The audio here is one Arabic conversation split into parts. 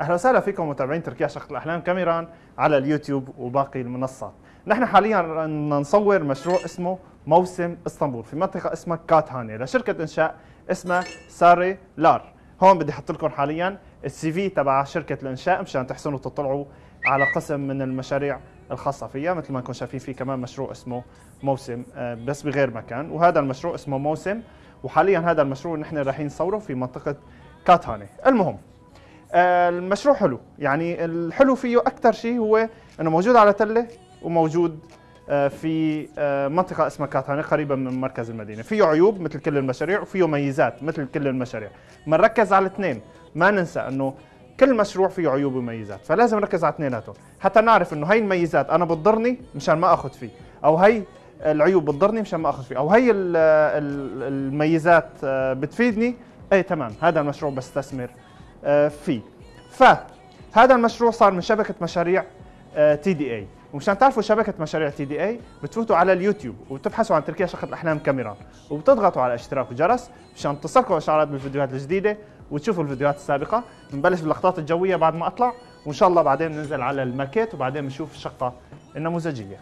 أهلا وسهلا فيكم متابعين تركيا شقة الأحلام كاميران على اليوتيوب وباقي المنصات. نحن حاليا نصور مشروع اسمه موسم إسطنبول في منطقة اسمها كاتهاني لشركة إنشاء اسمها ساري لار. هون بدي أحط لكم حاليا ال CV تبع شركة الإنشاء مشان تحسنوا تطلعوا على قسم من المشاريع الخاصة فيها مثل ما انكم شايفين في كمان مشروع اسمه موسم آه، بس بغير مكان وهذا المشروع اسمه موسم وحاليا هذا المشروع نحن رايحين نصوره في منطقة كاتهاني المهم المشروع حلو. يعني الحلو فيه أكثر شيء هو إنه موجود على تلة وموجود آه، في آه، منطقة اسمها كاتهاني قريبة من مركز المدينة. فيه عيوب مثل كل المشاريع وفيه ميزات مثل كل المشاريع. بنركز على الاثنين ما ننسى إنه كل مشروع فيه عيوب وميزات فلازم نركز على اثنيناتهم. حتى نعرف إنه هي الميزات أنا بتضرني مشان ما آخذ فيه أو هي العيوب بتضرني مشان ما آخذ فيه أو ال- الميزات بتفيدني اي تمام هذا المشروع بستثمر. آه، فيه فهذا المشروع صار من شبكة مشاريع TDA ومشان تعرفوا شبكة مشاريع TDA بتفوتوا على اليوتيوب وبتبحثوا عن تركيا شقة الأحلام كاميران. وبتضغطوا على اشتراك وجرس مشان تصلكم إشعارات بالفيديوهات الجديدة وتشوفوا الفيديوهات السابقة. بنبلش باللقطات الجوية بعد ما أطلع وإن شاء الله بعدين ننزل على الماكيت وبعدين بنشوف الشقه النموذجية.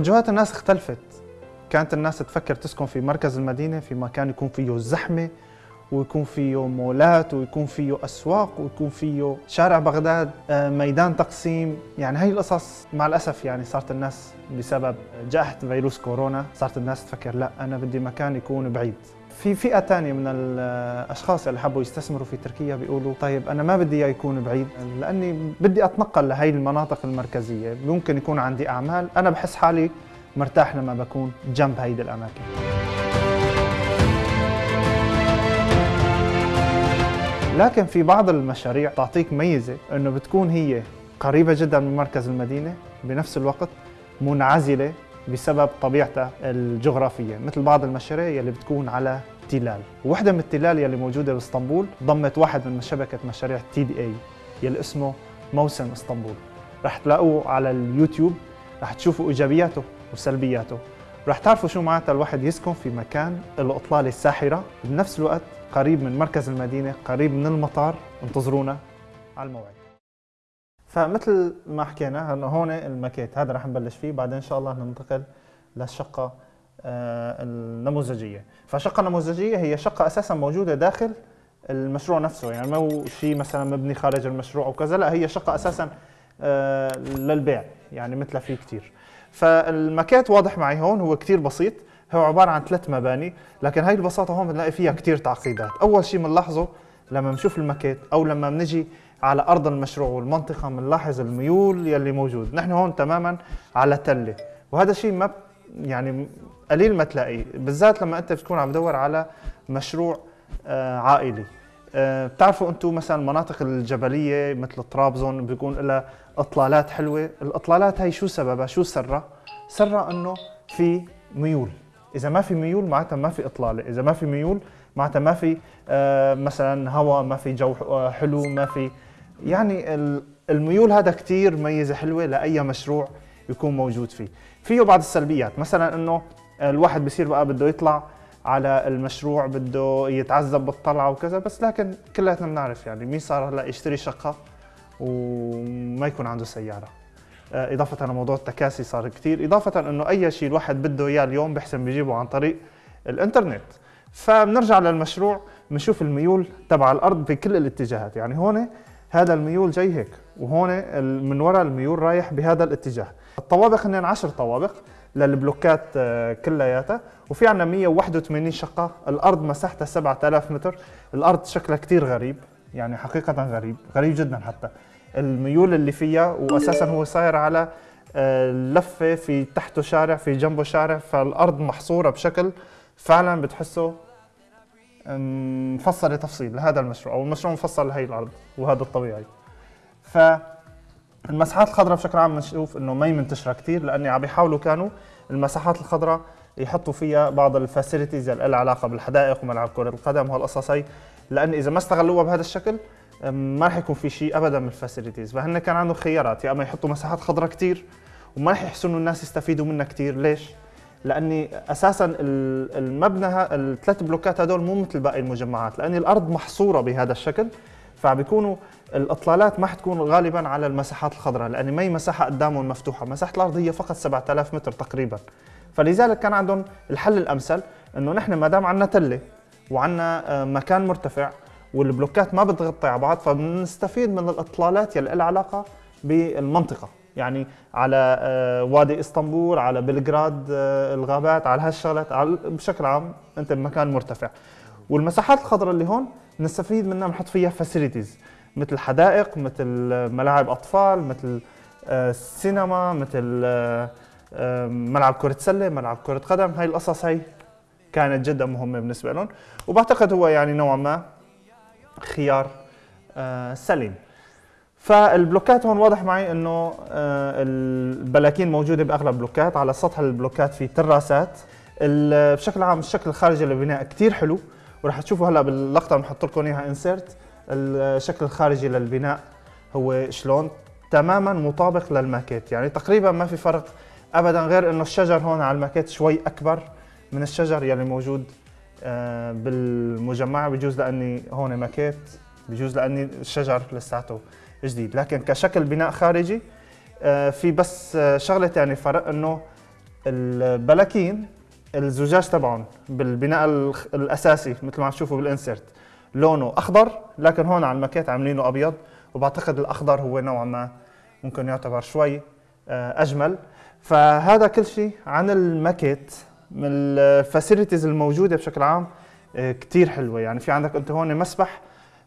توجهات الناس اختلفت. كانت الناس تفكر تسكن في مركز المدينة في مكان يكون فيه زحمة ويكون فيه مولات ويكون فيه أسواق ويكون فيه شارع بغداد آه، ميدان تقسيم. يعني هي القصص مع الأسف يعني صارت الناس بسبب جائحة فيروس كورونا صارت الناس تفكر لا أنا بدي مكان يكون بعيد. في فئة تانية من الأشخاص اللي حبوا يستثمروا في تركيا بيقولوا طيب أنا ما بدي إياه يكون بعيد لأني بدي أتنقل لهي المناطق المركزية ممكن يكون عندي أعمال أنا بحس حالي مرتاح لما بكون جنب هيدي الأماكن. لكن في بعض المشاريع تعطيك ميزة أنه بتكون هي قريبة جدا من مركز المدينة بنفس الوقت منعزلة بسبب طبيعتها الجغرافية مثل بعض المشاريع يلي بتكون على تلال. وحدة من التلال يلي موجودة بإسطنبول ضمت واحد من شبكة مشاريع تي دي اي يلي اسمه موسم إسطنبول. رح تلاقوه على اليوتيوب رح تشوفوا إيجابياته وسلبياته. رح تعرفوا شو معناتها الواحد يسكن في مكان له اطلالة الساحرة. بنفس الوقت قريب من مركز المدينة قريب من المطار انتظرونا على الموعد. فمثل ما حكينا انه هون الماكيت هذا رح نبلش فيه بعدين إن شاء الله ننتقل للشقة آه، النموذجية. فالشقه النموذجيه هي شقة أساسا موجودة داخل المشروع نفسه يعني مو شيء مثلا مبني خارج المشروع أو كذا لا هي شقة أساسا آه، للبيع يعني مثلها في كثير فالماكيت واضح معي هون هو كثير بسيط هو عبارة عن ثلاث مباني لكن هاي البساطة هون بنلاقي فيها كثير تعقيدات. أول شيء بنلاحظه لما بنشوف الماكيت أو لما بنجي على أرض المشروع والمنطقة بنلاحظ الميول يلي موجود. نحن هون تماما على تلة. وهذا شيء ما يعني قليل ما تلاقيه. بالذات لما أنت بتكون عم تدور على مشروع آه، عائلي. آه، بتعرفوا أنتم مثلا المناطق الجبلية مثل طرابزون بيكون لها إطلالات حلوة. الإطلالات هي شو سببها؟ شو سرها سرها إنه في ميول. إذا ما في ميول معناتها ما في إطلالة. إذا ما في ميول معناتها ما في آه، مثلا هواء ما في جو حلو ما في يعني ال- الميول هذا كتير ميزة حلوة لأي مشروع يكون موجود فيه. فيه بعض السلبيات مثلا إنه الواحد بصير بقى بده يطلع على المشروع بده يتعذب بالطلعة وكذا بس لكن كلياتنا بنعرف يعني مين صار هلأ يشتري شقة وما يكون عنده سيارة. آه، إضافة لموضوع التكاسي صار كثير إضافة أنه أي شيء الواحد بده إياه اليوم بحسن بيجيبه عن طريق الإنترنت. فبنرجع للمشروع بنشوف الميول تبع الأرض في كل الاتجاهات. يعني هون هذا الميول جاي هيك وهون من وراء الميول رايح بهذا الاتجاه. الطوابق هن 10 طوابق للبلوكات آه، كلياتها وفي عندنا 181 شقة. الأرض مساحتها 7000 متر. الأرض شكلها كثير غريب يعني حقيقة غريب غريب جدا حتى. الميول اللي فيها واساسا هو صاير على آه، لفة في تحته شارع في جنبه شارع فالأرض محصورة بشكل فعلا بتحسه مفصله تفصيل لهذا المشروع أو المشروع مفصل لهي الأرض وهذا الطبيعي. ف المساحات الخضراء بشكل عام بنشوف إنه ما منتشرة كثير لأني عم بيحاولوا كانوا المساحات الخضراء يحطوا فيها بعض ال facilities اللي لها علاقة بالحدائق وملعب كرة القدم وهالقصص هي لأن إذا ما استغلوها بهذا الشكل ما راح يكون في شيء ابدا من ال facilities فهن كان عندهم خيارات يا أما يحطوا مساحات خضراء كثير وما راح يحسوا انه الناس يستفيدوا منها كثير ليش؟ لأني أساسا المبنى الثلاث بلوكات هدول مو مثل باقي المجمعات لأن الأرض محصورة بهذا الشكل فبيكونوا الأطلالات ما حتكون غالبا على المساحات الخضراء لأن ما هي مساحة قدامهم مفتوحة مساحة الأرض هي فقط 7000 متر تقريبا. فلذلك كان عندهم الحل الأمثل إنه نحن ما دام عندنا تلة وعندنا آه، مكان مرتفع والبلوكات ما بتغطي على بعض فبنستفيد من الأطلالات يلي لها علاقة بالمنطقة. يعني على آه، وادي إسطنبول على بلغراد آه، الغابات على هالشغلات بشكل عام أنت بمكان مرتفع. والمساحات الخضراء اللي هون نستفيد منها بنحط فيها facilities مثل حدائق مثل ملاعب أطفال مثل سينما مثل ملعب كرة سلة ملعب كرة قدم. هاي القصص هي كانت جدا مهمة بالنسبة لهم. وبعتقد هو يعني نوعا ما خيار آه، سليم. فال blocks ات هون واضح معي إنه آه، البلاكين موجودة بأغلب البلوكات. على سطح البلوكات في تراسات. بشكل عام الشكل الخارجي للبناء كثير حلو وراح تشوفوا هلا باللقطة بنحط لكم إياها insert الشكل الخارجي للبناء هو شلون؟ تماما مطابق للماكيت. يعني تقريبا ما في فرق ابدا غير إنه الشجر هون على الماكيت شوي أكبر من الشجر يلي موجود آه، بالمجمع. بجوز لأني هون ماكيت بجوز لأني الشجر لساته جديد. لكن كشكل بناء خارجي آه، في بس آه، شغلة ثانية فرق إنه البلاكين الزجاج تبعهم بالبناء الأساسي مثل ما عم تشوفوا بال insert لونه أخضر لكن هون على الماكيت عاملينه أبيض وبعتقد الأخضر هو نوعا ما ممكن يعتبر شوي أجمل. فهذا كل شيء عن الماكيت من ال facilities الموجودة بشكل عام آه، كثير حلوة. يعني في عندك أنت هون مسبح آه،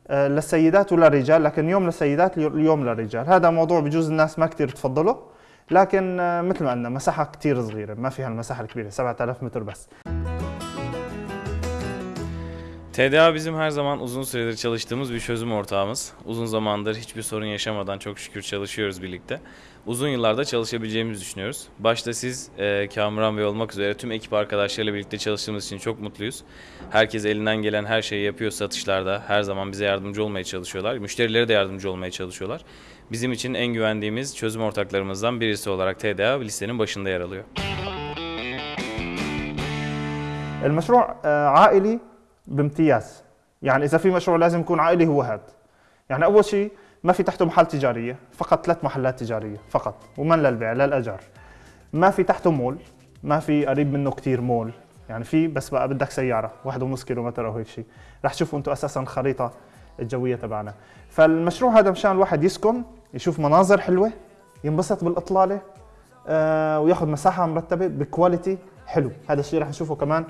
للسيدات وللرجال لكن يوم للسيدات اليوم للرجال هذا موضوع بجوز الناس ما كثير تفضله لكن آه، مثل ما قلنا مساحه كثير صغيره ما فيها المساحه الكبيره 7000 متر بس TDA bizim her zaman uzun süredir çalıştığımız bir çözüm ortağımız. Uzun zamandır hiçbir sorun yaşamadan çok şükür çalışıyoruz birlikte. Uzun yıllarda çalışabileceğimizi düşünüyoruz. Başta siz e, Kamuran Bey olmak üzere tüm ekip arkadaşlarıyla birlikte çalıştığımız için çok mutluyuz. Herkes elinden gelen her şeyi yapıyor satışlarda. Her zaman bize yardımcı olmaya çalışıyorlar. Müşterilere de yardımcı olmaya çalışıyorlar. Bizim için en güvendiğimiz çözüm ortaklarımızdan birisi olarak TDA listenin başında yer alıyor. المشروع عائلي بامتياز يعني اذا في مشروع لازم يكون عائلي هو هذا يعني اول شيء ما في تحته محل تجارية فقط ثلاث محلات تجارية فقط ومن للبيع للاجار ما في تحته مول ما في قريب منه كثير مول. يعني في بس بقى بدك سيارة واحد ونص كيلو متر أو هيك شيء رح تشوفوا أنتم أساسا الخريطه الجوية تبعنا. فالمشروع هذا مشان الواحد يسكن يشوف مناظر حلوة ينبسط بالإطلالة آه وياخذ مساحة مرتبة ب quality حلو. هذا الشيء رح نشوفه كمان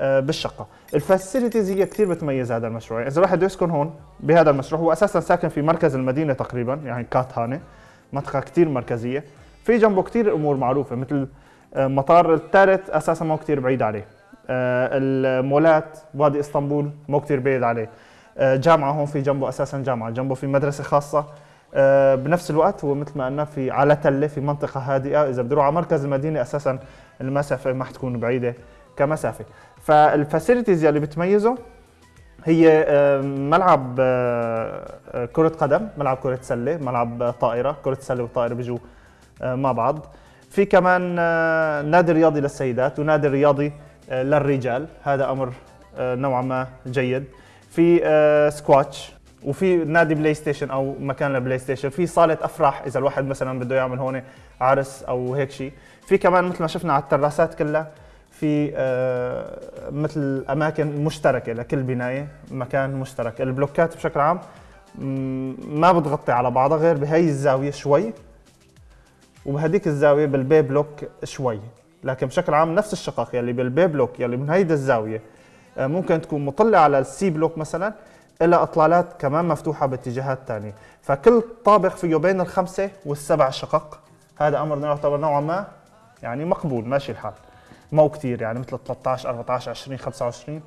بالشقة. ال facilities هي كثير بتميز هذا المشروع. إذا الواحد يسكن هون بهذا المشروع هو أساسا ساكن في مركز المدينة تقريبا يعني كاتهانه منطقة كثير مركزية. في جنبه كثير أمور معروفة مثل آه، مطار الثالث أساسا مو كثير بعيد عليه. آه، المولات وادي إسطنبول مو كثير بعيد عليه. جامعة هون في جنبه أساسا جامعة جنبه في مدرسة خاصة. بنفس الوقت هو مثل ما قلنا في على تلة في منطقة هادئة. إذا بده على مركز المدينة أساسا المسافة ما حتكون بعيدة كمسافة. فالفاسيلتيز اللي بتميزه هي ملعب آه، آه، كرة قدم، ملعب كرة سلة، ملعب طائرة، كرة سلة والطائرة بيجوا آه، مع بعض. في كمان نادي رياضي للسيدات ونادي رياضي للرجال، هذا أمر نوعا ما جيد. في سكواتش وفي نادي بلاي ستيشن أو مكان للبلاي ستيشن، في صالة أفراح إذا الواحد مثلا بده يعمل هون عرس أو هيك شيء. في كمان مثل ما شفنا على التراسات كلها في آه، مثل أماكن مشتركة لكل بناية مكان مشترك. البلوكات بشكل عام ما بتغطي على بعضها غير بهي الزاوية شوي وبهديك الزاوية بال B block شوي. لكن بشكل عام نفس الشقق يلي بال B block يلي من هيدا الزاوية آه، ممكن تكون مطلة على ال C block مثلا إلى إطلالات كمان مفتوحة باتجاهات ثانية فكل طابق فيه بين الخمسة والسبع شقق هذا أمر يعتبر نوعا ما يعني مقبول ماشي الحال. مو كثير يعني مثل 13 14 20 25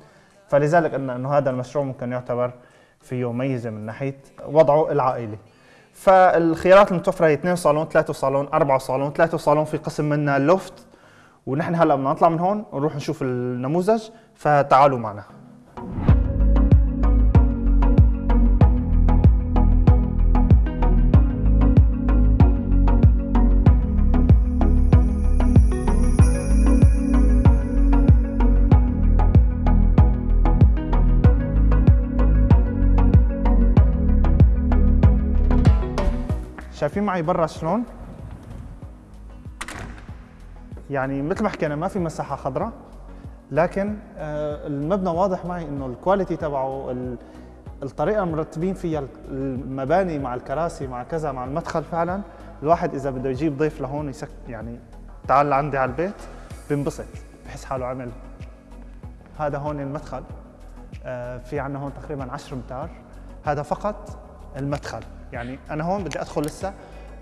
فلذلك قلنا إنه هذا المشروع ممكن يعتبر فيه ميزة من ناحية وضعه العائلي. فالخيارات المتوفره هي 2 صالون 3 صالون 4 صالون. 3 صالون في قسم منها لوفت. ونحن هلأ بدنا نطلع من هون ونروح نشوف النموذج فتعالوا معنا. شايفين معي برا شلون؟ يعني مثل ما حكينا ما في مساحة خضراء لكن آه، المبنى واضح معي إنه الكواليتي تبعه الطريقة مرتبين فيها المباني مع الكراسي مع كذا مع المدخل فعلا الواحد إذا بده يجيب ضيف لهون يسك يعني تعال لعندي على البيت بينبسط بحس حاله عمل. هذا هون المدخل آه، في عندنا هون تقريبا 10 امتار هذا فقط المدخل. يعني أنا هون بدي أدخل لسه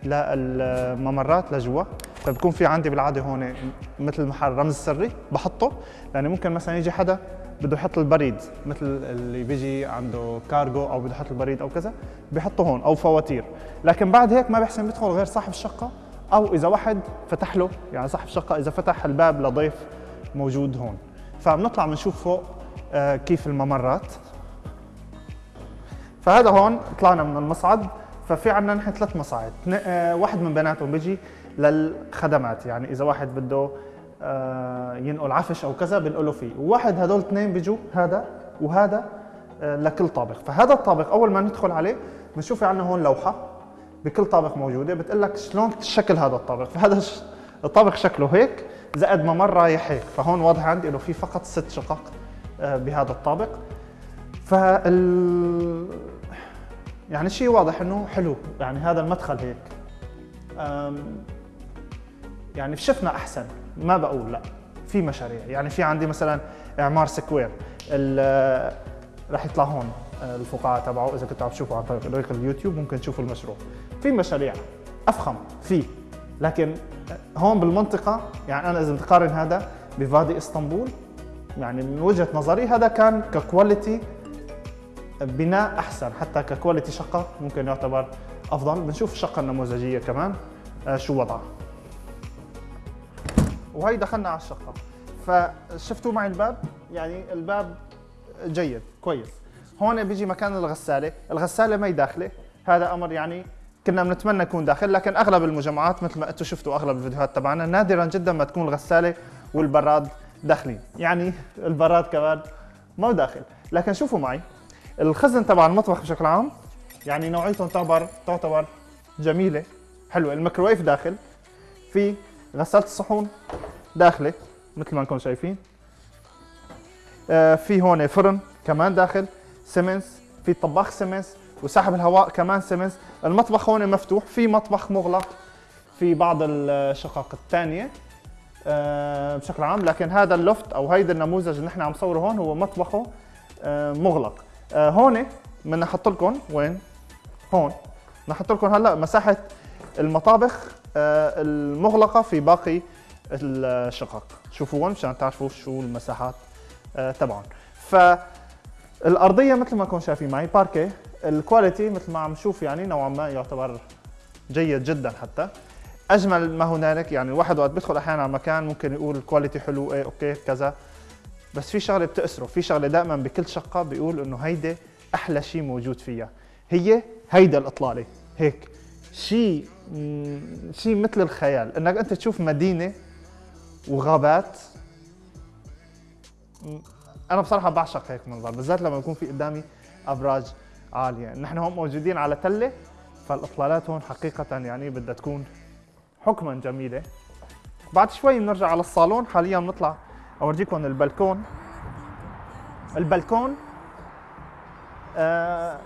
للممرات لجوا. فبكون في عندي بالعادة هون مثل محل رمز سري بحطه. لأنه ممكن مثلا يجي حدا بده يحط البريد مثل اللي بيجي عنده كارغو أو بده يحط البريد أو كذا بيحطه هون أو فواتير. لكن بعد هيك ما بيحسن يدخل غير صاحب الشقة أو إذا واحد فتح له يعني صاحب الشقة إذا فتح الباب لضيف موجود هون. فبنطلع بنشوف فوق آه، كيف الممرات. فهذا هون طلعنا من المصعد. ففي عندنا نحن ثلاث مصاعد. آه، واحد من بيناتهم بيجي للخدمات يعني إذا واحد بده آه، ينقل عفش أو كذا بنقله فيه. وواحد هدول اثنين بيجوا هذا وهذا آه، لكل طابق. فهذا الطابق أول ما ندخل عليه بنشوف عندنا هون لوحة بكل طابق موجودة بتقول لك شلون شكل هذا الطابق. فهذا الطابق شكله هيك زائد ممر رايح هيك. فهون واضح عندي إنه في فقط ست شقق بهذا الطابق. فال يعني شيء واضح إنه حلو. يعني هذا المدخل هيك. يعني شفنا أحسن. ما بقول لا. في مشاريع. يعني في عندي مثلا إعمار سكوير. راح يطلع هون الفقاعة تبعه. إذا كنتوا عم تشوفوا عن طريق اليوتيوب ممكن تشوفوا المشروع. في مشاريع. أفخم. في. لكن هون بالمنطقة يعني أنا إذا بتقارن هذا بVadi إسطنبول يعني من وجهة نظري هذا كان ك quality بناء أحسن حتى ك quality شقة ممكن يعتبر أفضل. بنشوف الشقة النموذجية كمان آه، شو وضعها. وهي دخلنا على الشقة. فشفتوا معي الباب؟ يعني الباب جيد كويس. هون بيجي مكان الغسالة. الغسالة ما داخلة. هذا أمر يعني كنا بنتمنى يكون داخل لكن أغلب المجمعات مثل ما أنتم شفتوا أغلب الفيديوهات تبعنا نادرا جدا ما تكون الغسالة والبراد داخلين. يعني البراد كمان ما داخل. لكن شوفوا معي. الخزن تبع المطبخ بشكل عام يعني نوعيته تعتبر تعتبر جميلة حلوة. الميكروويف داخل في غسالة الصحون داخلة مثل ما انكم شايفين. آه في هون فرن كمان داخل سيمنس في طباخ سيمنس وسحب الهواء كمان سيمنس المطبخ هون مفتوح في مطبخ مغلق في بعض الشقق الثانية آه بشكل عام. لكن هذا ال loft أو هيدا النموذج اللي نحن عم نصوره هون هو مطبخه آه مغلق. آه هون بدنا نحط لكم وين؟ هون. نحط لكم هلا مساحة المطابخ آه المغلقة في باقي الشقق. شوفوا هون مشان تعرفوا شو المساحات آه تبعهم. فالأرضية مثل ما كنتم شايفين معي باركيه ال quality مثل ما عم نشوف يعني نوعا ما يعتبر جيد جدا حتى. أجمل ما هنالك يعني الواحد وقت بيدخل أحيانا على مكان ممكن يقول ال quality حلو إيه okay كذا. بس في شغلة بتأسره في شغلة دائما بكل شقة بيقول إنه هيدي أحلى شيء موجود فيها. هي هيدا الإطلالة هيك. شيء شيء مثل الخيال إنك أنت تشوف مدينة وغابات. أنا بصراحة بعشق هيك منظر بالذات لما يكون في قدامي أبراج عالية. نحن هون موجودين على تلة فالإطلالات هون حقيقة يعني بدها تكون حكما جميلة. بعد شوي بنرجع على الصالون حاليا بنطلع اورجيكم البلكون. البلكون آه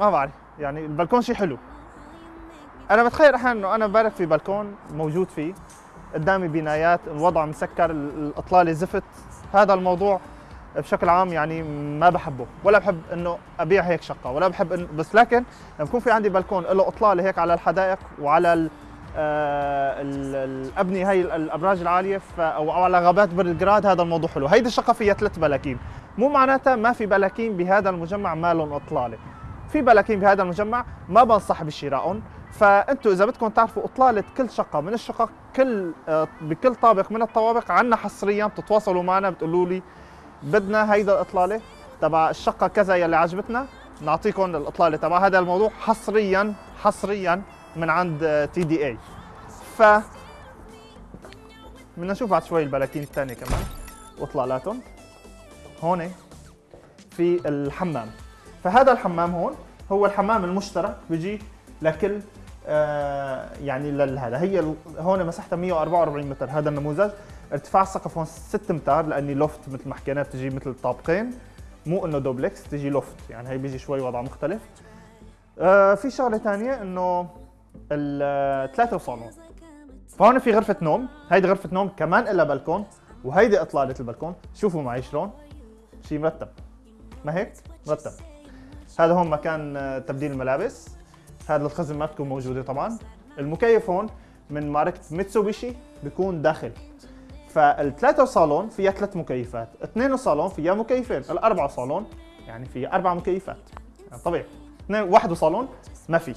ما بعرف. يعني البلكون شيء حلو. أنا بتخيل أحيانا إنه أنا بارك في بلكون موجود فيه. قدامي بنايات الوضع مسكر الاطلاله زفت. هذا الموضوع بشكل عام يعني ما بحبه. ولا بحب إنه أبيع هيك شقة ولا بحب إنه بس لكن لما يكون في عندي بلكون له اطلاله هيك على الحدائق وعلى آه، ال- الأبنية هي ال- الأبراج العالية أو على غابات بلغراد هذا الموضوع حلو. هيدي الشقه فيها ثلاث بلاكين. مو معناتها ما في بلاكين بهذا المجمع ما لهم إطلالة. في بلاكين بهذا المجمع ما بنصح بشرائهم فانتم إذا بدكم تعرفوا إطلالة كل شقة من الشقق كل آه، بكل طابق من الطوابق عنا حصريا بتتواصلوا معنا بتقولوا لي بدنا هيدا الإطلالة تبع الشقة كذا يلي عجبتنا نعطيكم الإطلالة تبع هذا الموضوع حصريا حصريا. من عند TDA ف بدنا نشوف بعد شوي البلاكين الثانية كمان. واطلالاتهم هون في الحمام. فهذا الحمام هون هو الحمام المشترك بيجي لكل آه يعني لهذا هي هون مساحتها 144 متر. هذا النموذج. ارتفاع السقف هون 6 امتار لأني loft مثل ما حكينا بتجي مثل طابقين. مو إنه دوبلكس تجي loft يعني هي بيجي شوي وضع مختلف. آه في شغلة ثانية إنه الثلاثه صالون فهون في غرفة نوم. هيدي غرفة نوم كمان إلها بلكون وهيدي إطلالة البلكون. شوفوا معي شلون. شيء مرتب. ما هيك؟ مرتب. هذا هون مكان آه، تبديل الملابس. هذا الخزن ما بتكون موجودة طبعا. المكيف هون من ماركه ميتسوبيشي بيكون داخل. فالثلاثة صالون فيها ثلاث مكيفات، اثنين صالون فيها مكيفين، الأربعة صالون يعني فيها أربع مكيفات، يعني طبيعي، اثنين واحد صالون ما في.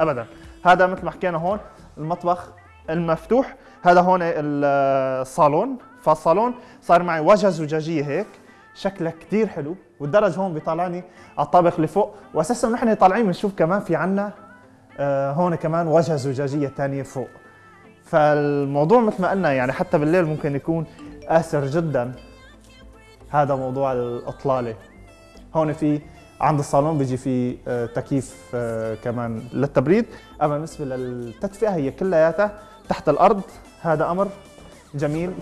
أبدا، هذا مثل ما حكينا هون المطبخ المفتوح، هذا هون ال- الصالون، فالصالون صار معي واجهة زجاجية هيك شكلها كثير حلو والدرج هون بيطلعني على الطابق اللي فوق. واساسا نحن طالعين بنشوف كمان في عنا آه، هون كمان واجهة زجاجية ثانية فوق. فالموضوع مثل ما قلنا يعني حتى بالليل ممكن يكون آسر جدا هذا موضوع الإطلالة. هون في عند الصالون بيجي في آه، تكييف آه، كمان للتبريد. أما بالنسبة للتدفئة هي كلياتها تحت الأرض. هذا أمر جميل.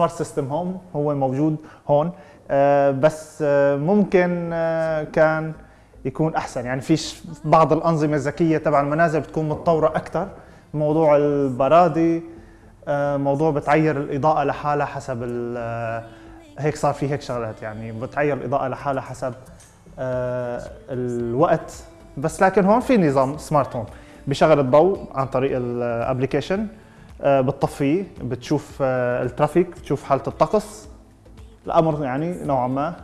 smart system home هو موجود هون. آه، بس آه، ممكن آه، كان يكون أحسن. يعني في بعض الأنظمة الذكية تبع المنازل بتكون متطورة أكثر موضوع البرادي موضوع بتعير الإضاءة لحالها حسب هيك صار في هيك شغلات. يعني بتعير الإضاءة لحالها حسب الوقت. بس لكن هون في نظام smart home بشغل الضوء عن طريق ال application بتطفيه بتشوف آه، الترافيك بتشوف حالة الطقس. الأمر يعني نوعا ما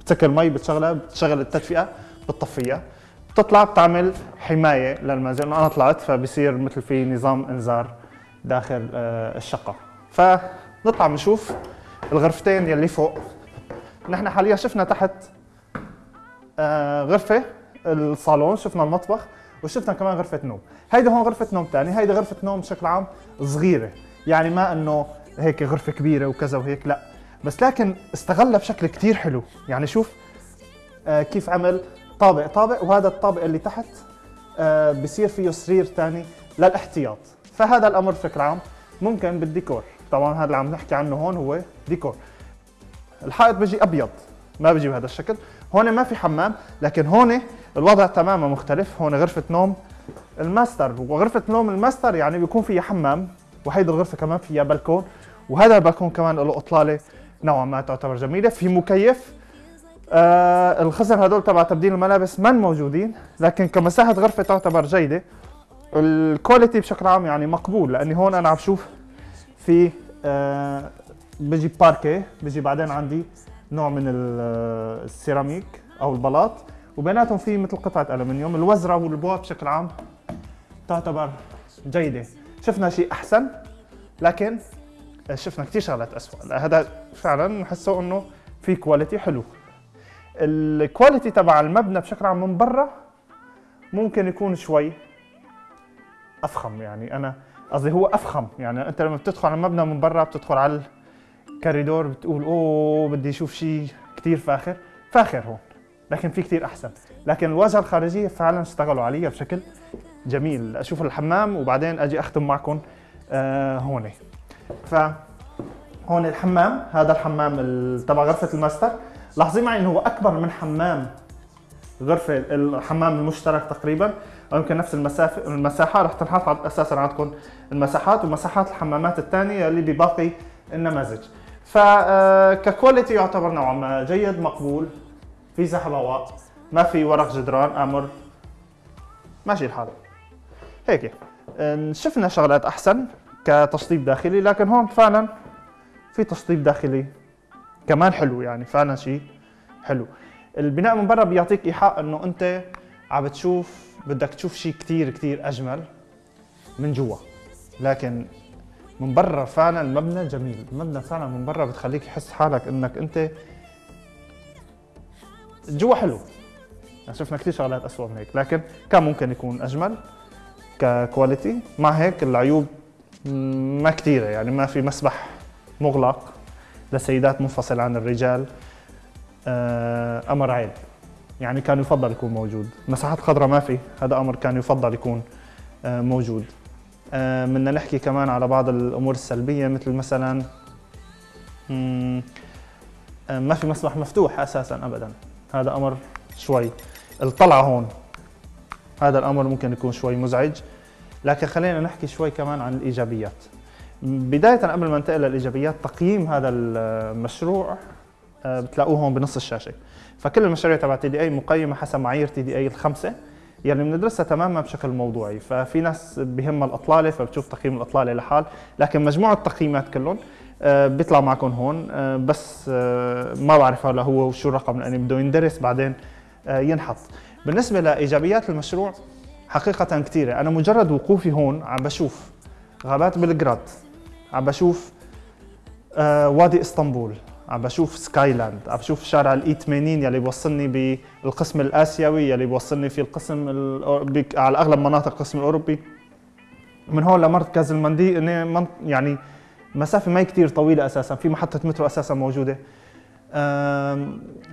بتسكر المي بتشغلها بتشغل التدفئة بتطفيها. بتطلع بتعمل حماية للمنزل إنه أنا طلعت فبصير مثل في نظام إنذار داخل آه، الشقة. فنطلع بنشوف الغرفتين يلي فوق. نحن حاليا شفنا تحت آه، غرفة الصالون شفنا المطبخ وشفنا كمان غرفة نوم. هيدي هون غرفة نوم ثاني هيدي غرفة نوم بشكل عام صغيرة. يعني ما إنه هيك غرفة كبيرة وكذا وهيك لا. بس لكن استغلها بشكل كتير حلو. يعني شوف آه، كيف عمل طابق. طابق وهذا الطابق اللي تحت آه، بصير فيه سرير ثاني للاحتياط. فهذا الأمر بشكل عام ممكن بالديكور. طبعا هذا اللي عم نحكي عنه هون هو ديكور. الحائط بيجي أبيض ما بيجي بهذا الشكل. هون ما في حمام لكن هون الوضع تماما مختلف. هون غرفة نوم الماستر. وغرفة نوم الماستر يعني بيكون فيها حمام وهيدي الغرفة كمان فيها بلكون وهذا البلكون كمان له أطلالة نوعا ما تعتبر جميلة. في مكيف آه الخزن هدول تبع تبديل الملابس من موجودين لكن كمساحة غرفة تعتبر جيدة. ال quality بشكل عام يعني مقبول لأني هون أنا عم شوف في آه بيجي باركيه بيجي بعدين عندي نوع من ال- السيراميك أو البلاط وبيناتهم في مثل قطعة ألومنيوم. الوزرة والبواب بشكل عام تعتبر جيدة. شفنا شيء أحسن لكن شفنا كثير شغلات اسوء هذا فعلا نحسه إنه في quality حلو. ال quality تبع المبنى بشكل عام من برا ممكن يكون شوي أفخم يعني أنا قصدي هو أفخم. يعني أنت لما بتدخل على المبنى من برا بتدخل على الكوريدور بتقول أوه بدي أشوف شيء كثير فاخر. فاخر هون لكن في كثير أحسن. لكن الواجهة الخارجية فعلا اشتغلوا عليها بشكل جميل أشوف الحمام وبعدين أجي أختم معكم آه هون ف هون الحمام هذا الحمام ال- تبع غرفة الماستر. لاحظين معي إنه هو أكبر من حمام غرفة الحمام المشترك تقريبا. أو يمكن نفس المسافه المساحة رح تنحط أساسا عندكم المساحات ومساحات الحمامات الثانية اللي بباقي النماذج. فككواليتي يعتبر نوعا ما جيد مقبول في هواء ما في ورق جدران آمر. ماشي الحال. هيك. شفنا شغلات أحسن كتشطيب داخلي لكن هون فعلا في تشطيب داخلي كمان حلو يعني فعلا شيء حلو. البناء من برا بيعطيك إيحاء إنه أنت عم بتشوف بدك تشوف شيء كتير كتير أجمل من جوا. لكن من برا فعلا المبنى جميل. المبنى فعلا من برا بتخليك تحس حالك إنك أنت جوا حلو. يعني شفنا كثير شغلات اسوء من هيك لكن كان ممكن يكون أجمل. ككواليتي مع هيك العيوب ما كثيره يعني ما في مسبح مغلق لسيدات منفصل عن الرجال آه، أمر عيب. يعني كان يفضل يكون موجود. مساحات خضراء ما في هذا أمر كان يفضل يكون آه، موجود. آه، بدنا نحكي كمان على بعض الأمور السلبية مثل مثلا ما في مسبح مفتوح أساسا ابدا. هذا أمر شوي. الطلعة هون. هذا الأمر ممكن يكون شوي مزعج. لكن خلينا نحكي شوي كمان عن الإيجابيات. بداية قبل ما ننتقل للإيجابيات تقييم هذا المشروع آه، بتلاقوه هون بنص الشاشة. فكل المشاريع تبع TDE مقيمة حسب معايير TDE الخمسة يلي بندرسها تماما بشكل موضوعي. ففي ناس بهمها الأطلالة فبتشوف تقييم الأطلالة لحال. لكن مجموع التقييمات كلهم آه، بيطلع معكم هون. آه، بس ما بعرف هلا هو وشو الرقم لأني بده يندرس بعدين ينحط. بالنسبة لإيجابيات المشروع حقيقة كثيره أنا مجرد وقوفي هون عم بشوف غابات بلغراد عم بشوف آه، وادي إسطنبول عم بشوف Skyland عم بشوف شارع ال E80 يلي بوصلني بالقسم الآسيوي يلي بوصلني في القسم الأو- بك- على أغلب مناطق القسم الأوروبي. من هون لمركز المدينة من- يعني مسافة ما كثير طويلة أساسا في محطة مترو أساسا موجودة.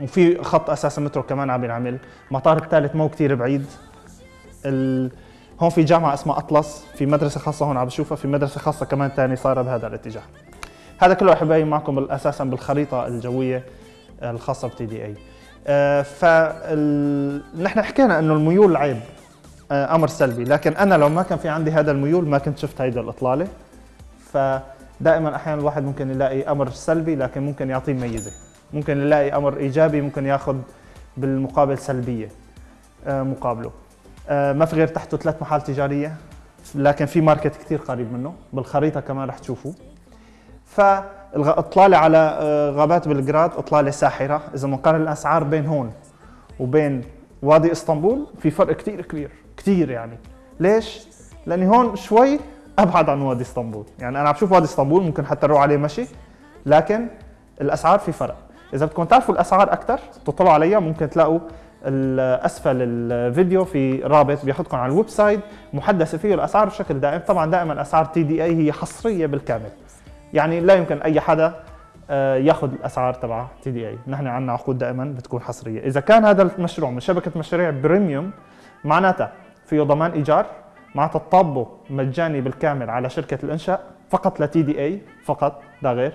وفي خط أساسا مترو كمان عم ينعمل. مطار الثالث مو كثير بعيد. ال... هون في جامعة اسمها أطلس. في مدرسة خاصة هون عم بشوفها. في مدرسة خاصة كمان ثانية صايرة بهذا الاتجاه. هذا كله يبين معكم أساسا بالخريطة الجوية الخاصة بتي دي اي فال... نحن حكينا إنه الميول عيب آه، أمر سلبي. لكن أنا لو ما كان في عندي هذا الميول ما كنت شفت هيدا الإطلالة. فدائما أحيانا الواحد ممكن يلاقي أمر سلبي لكن ممكن يعطيه ميزة. ممكن يلاقي أمر إيجابي ممكن ياخذ بالمقابل سلبية آه، مقابله. آه، ما في غير تحته ثلاث محال تجارية لكن في ماركت كثير قريب منه بالخريطة كمان رح تشوفوا فاطلاله على آه، غابات بلغراد إطلالة ساحرة. إذا بنقارن الأسعار بين هون وبين وادي إسطنبول في فرق كثير كبير كثير يعني. ليش؟ لأني هون شوي أبعد عن وادي إسطنبول. يعني أنا عم بشوف وادي إسطنبول ممكن حتى نروح عليه مشي لكن الأسعار في فرق. إذا بدكم تعرفوا الأسعار أكثر تطلعوا عليها ممكن تلاقوا اسفل الفيديو في رابط بياخذكم على ال website محدثة فيه الأسعار بشكل دائم. طبعا دائما أسعار TDE هي حصرية بالكامل. يعني لا يمكن أي حدا آه، ياخذ الأسعار تبع TDE. نحن عندنا عقود دائما بتكون حصرية. إذا كان هذا المشروع من شبكة مشاريع premium معناتها فيه ضمان إيجار معناتها تطبقه مجاني بالكامل على شركة الإنشاء فقط ل TDE فقط لا غير.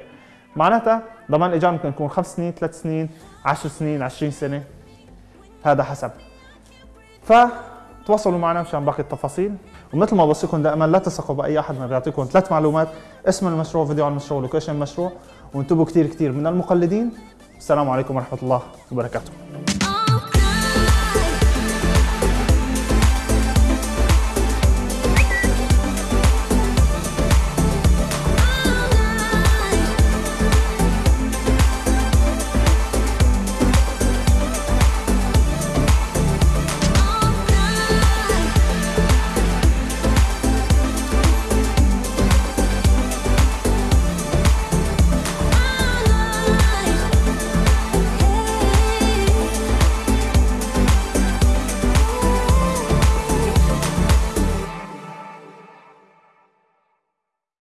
معناتها ضمان ايجار ممكن يكون خمس سنين ثلاث سنين 10 سنين 20 سنة. هذا حسب. فتواصلوا معنا مشان باقي التفاصيل. ومثل ما بوصيكم دائما لا تثقوا بأي أحد ما بيعطيكم ثلاث معلومات اسم المشروع فيديو عن المشروع location المشروع. وانتبهوا كثير كثير من المقلدين. السلام عليكم ورحمة الله وبركاته.